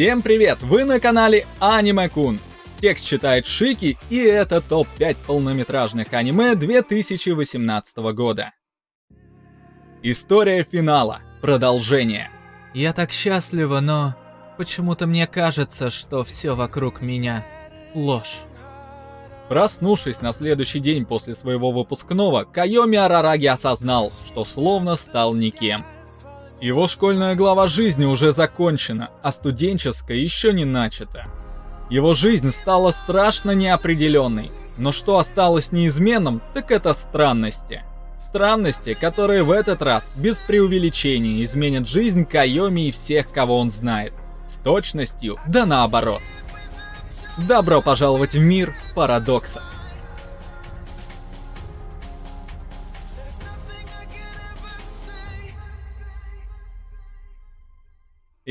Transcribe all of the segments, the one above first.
Всем привет! Вы на канале Аниме Кун. Текст читает Шики, и это топ-5 полнометражных аниме 2018 года. История финала. Продолжение. Я так счастлива, но почему-то мне кажется, что все вокруг меня ложь. Проснувшись на следующий день после своего выпускного, Кайоми Арараги осознал, что словно стал никем. Его школьная глава жизни уже закончена, а студенческая еще не начата. Его жизнь стала страшно неопределенной, но что осталось неизменным, так это странности. Странности, которые в этот раз, без преувеличения, изменят жизнь Кайоми и всех, кого он знает. С точностью, да наоборот. Добро пожаловать в мир парадокса.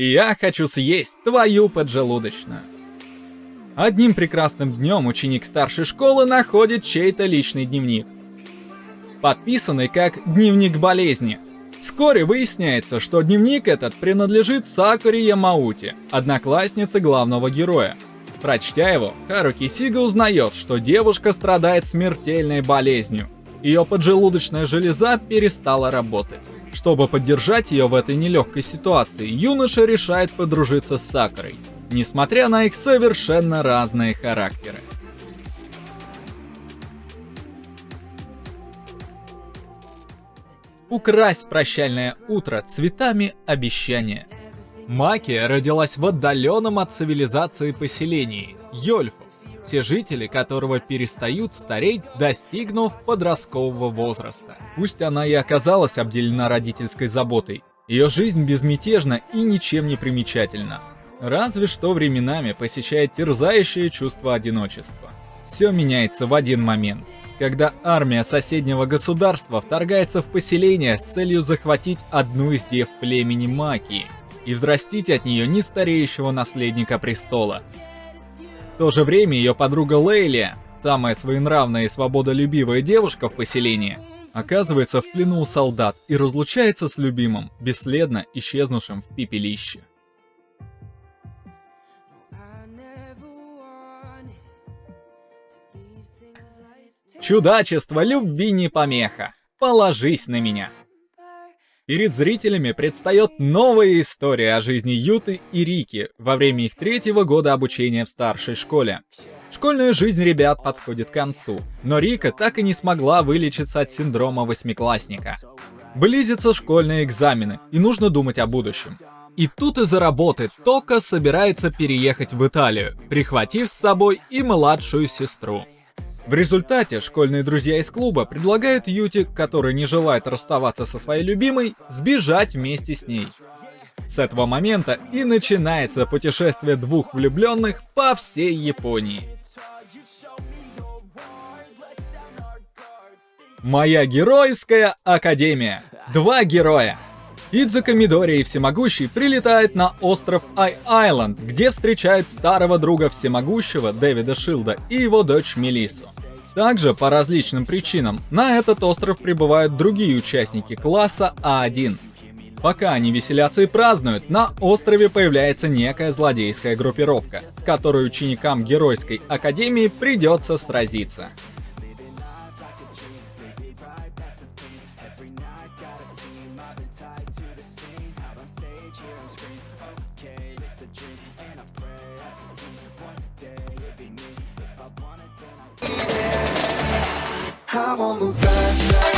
Я хочу съесть твою поджелудочную. Одним прекрасным днем ученик старшей школы находит чей-то личный дневник. Подписанный как «Дневник болезни». Вскоре выясняется, что дневник этот принадлежит Сакуре Ямаути, однокласснице главного героя. Прочтя его, Харуки Сига узнает, что девушка страдает смертельной болезнью. Ее поджелудочная железа перестала работать. Чтобы поддержать ее в этой нелегкой ситуации, юноша решает подружиться с Сакурой, несмотря на их совершенно разные характеры. Украсть прощальное утро цветами обещания. Макия родилась в отдаленном от цивилизации поселении – Йольфу, все жители которого перестают стареть, достигнув подросткового возраста. Пусть она и оказалась обделена родительской заботой, ее жизнь безмятежна и ничем не примечательна. Разве что временами посещает терзающее чувство одиночества. Все меняется в один момент, когда армия соседнего государства вторгается в поселение с целью захватить одну из дев племени Макии – и взрастить от нее нестареющего наследника престола. То же время ее подруга Лейли, самая своенравная и свободолюбивая девушка в поселении, оказывается в плену у солдат и разлучается с любимым, бесследно исчезнувшим в пепелище. Чудачество любви не помеха. Положись на меня. Перед зрителями предстает новая история о жизни Юты и Рики во время их третьего года обучения в старшей школе. Школьная жизнь ребят подходит к концу, но Рика так и не смогла вылечиться от синдрома восьмиклассника. Близятся школьные экзамены, и нужно думать о будущем. И тут из-за работы Тока собирается переехать в Италию, прихватив с собой и младшую сестру. В результате школьные друзья из клуба предлагают Юти, который не желает расставаться со своей любимой, сбежать вместе с ней. С этого момента и начинается путешествие двух влюбленных по всей Японии. Моя геройская академия. Два героя. Идзука Мидори Всемогущий прилетает на остров Ай-Айленд, где встречают старого друга Всемогущего Дэвида Шилда и его дочь Мелису. Также, по различным причинам, на этот остров прибывают другие участники класса А1. Пока они веселятся и празднуют, на острове появляется некая злодейская группировка, с которой ученикам Геройской Академии придется сразиться. a dream And I pray as a team One day it'll be me If I want it then I I want the best